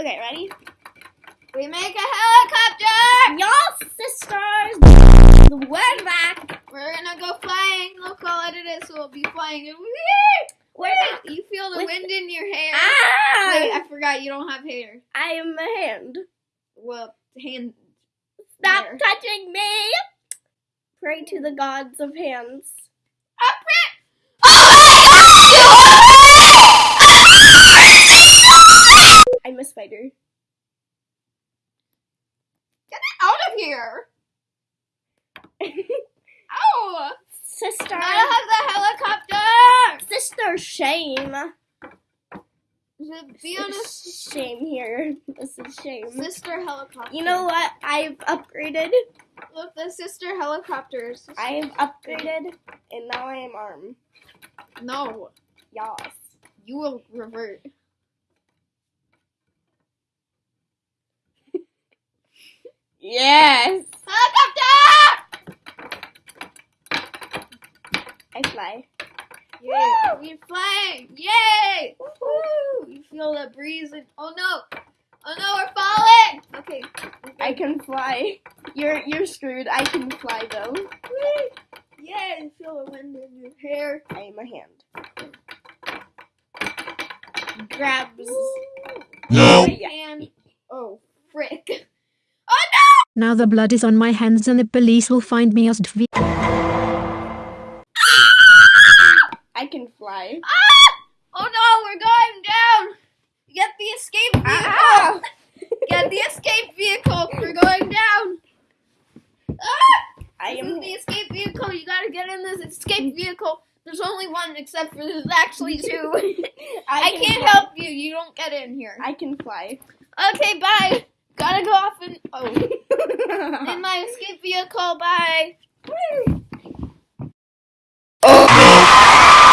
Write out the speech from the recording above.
Okay, ready? We make a helicopter! Y'all sisters, we're back. We're gonna go flying. Look how light it is, so we'll be flying. We're. You feel the With- wind in your hair. Ah! Wait, I forgot you don't have hair. I am a hand. Well, hand. Stop There. touching me. Pray to the gods of hands. Out of here! Ow! Oh. Sister. Gotta have the helicopter! Sister shame. Be honest, Shame here. This is shame. sister helicopter. You know what? I've upgraded. Look, the sister helicopters. I've upgraded, and now I am arm. No, Yas. you will revert. Yes. Helicopter! I fly. Yay! We flying! Yay! Woo! You feel the breeze and oh no! Oh no, we're falling! Okay. I can fly. You're you're screwed. I can fly though. Woo! Yay! You feel the wind in your hair. I am a hand. Grabs. No. And oh frick! Now the blood is on my hands and the police will find me as Dv. I can fly. Ah! Oh no, we're going down! Get the escape vehicle! Ah! Get the escape vehicle! We're going down! Ah! I This am. the escape vehicle. You gotta get in this escape vehicle. There's only one, except for there's actually two. I, can can't fly. help you. You don't get in here. I can fly. Okay, bye. Gotta go off and oh, in my escape Bye.